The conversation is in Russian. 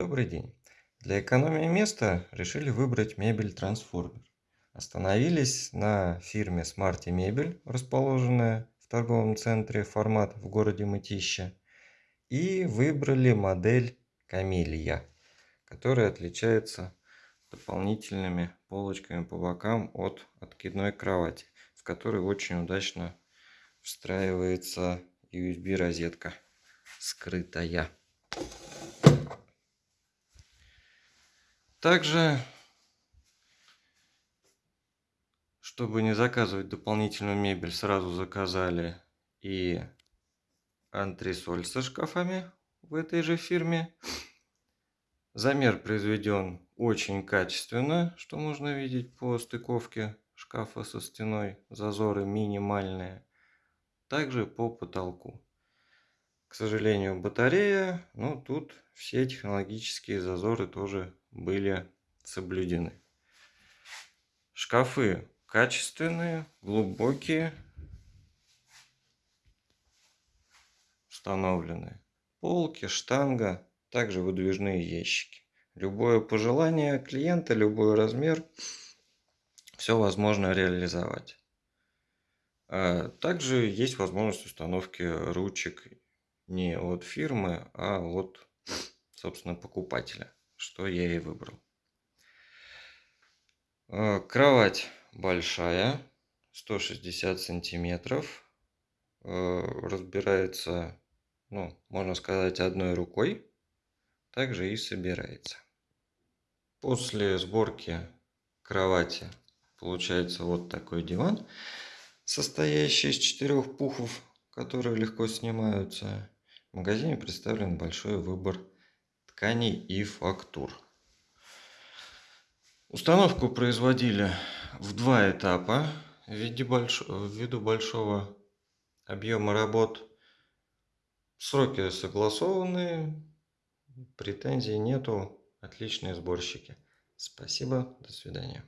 Добрый день! Для экономии места решили выбрать мебель трансформер. Остановились на фирме Smarty Мебель, расположенная в торговом центре Формат в городе Мытищи. И выбрали модель Камелия, которая отличается дополнительными полочками по бокам от откидной кровати, в которой очень удачно встраивается USB розетка скрытая. Также, чтобы не заказывать дополнительную мебель, сразу заказали и антресоль со шкафами в этой же фирме. Замер произведен очень качественно, что можно видеть по стыковке шкафа со стеной. Зазоры минимальные. Также по потолку. Сожалению, батарея, но тут все технологические зазоры тоже были соблюдены. Шкафы качественные, глубокие, установлены. Полки, штанга, также выдвижные ящики. Любое пожелание клиента, любой размер, все возможно реализовать. А также есть возможность установки ручек не от фирмы, а от, собственно, покупателя что я и выбрал. Э, кровать большая, 160 сантиметров. Э, разбирается, ну, можно сказать, одной рукой. Также и собирается. После сборки кровати получается вот такой диван, состоящий из четырех пухов, которые легко снимаются. В магазине представлен большой выбор тканей и фактур. Установку производили в два этапа виде больш... ввиду большого объема работ. Сроки согласованы, претензий нету, отличные сборщики. Спасибо, до свидания.